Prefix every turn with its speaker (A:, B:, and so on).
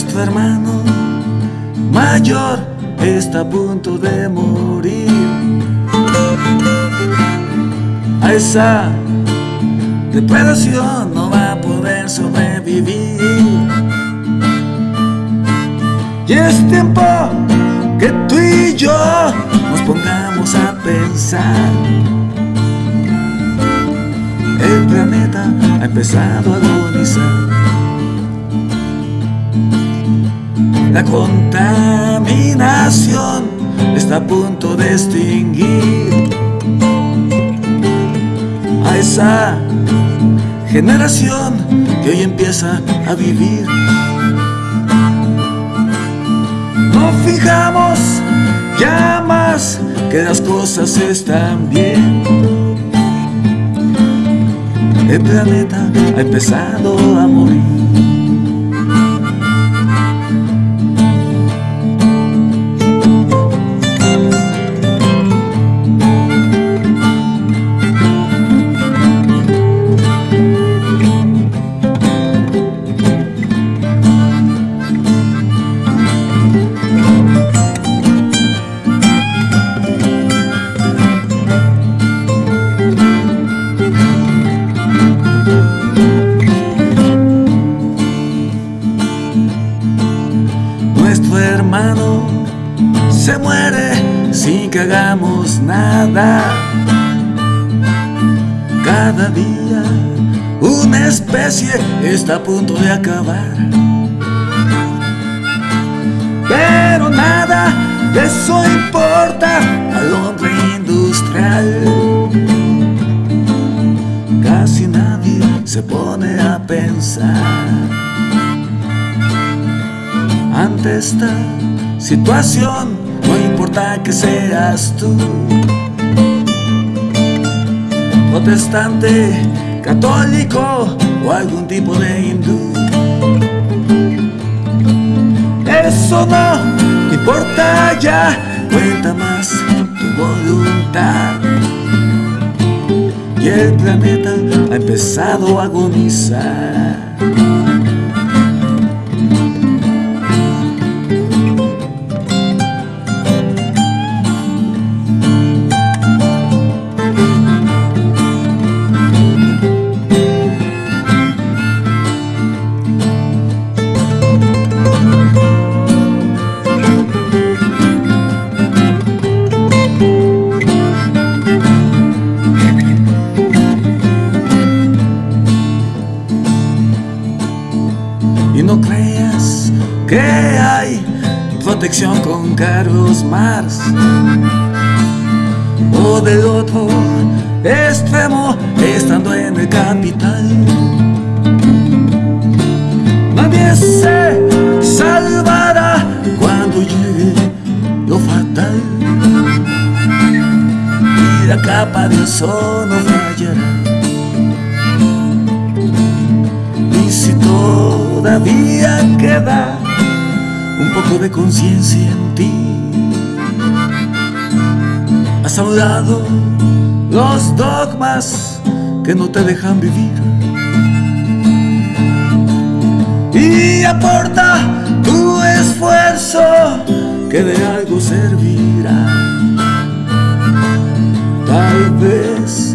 A: Nuestro hermano mayor está a punto de morir. A esa depredación no va a poder sobrevivir. Y es tiempo que tú y yo nos pongamos a pensar. El planeta ha empezado a agonizar. La contaminación está a punto de extinguir a esa generación que hoy empieza a vivir. No fijamos ya más que las cosas están bien. El planeta ha empezado a morir. Se muere sin que hagamos nada. Cada día una especie está a punto de acabar. Pero nada de eso importa al hombre industrial. Casi nadie se pone a pensar ante esta situación, importa que seas tú, protestante, católico o algún tipo de hindú. Eso no importa ya, cuenta más tu voluntad. Y el planeta ha empezado a agonizar. No creas que hay protección con Carlos Mars O del otro extremo estando en el capital. Nadie se salvará cuando llegue lo fatal. Y la capa de ozono todavía queda un poco de conciencia en ti. Has hablado los dogmas que no te dejan vivir. Y aporta tu esfuerzo que de algo servirá. Tal vez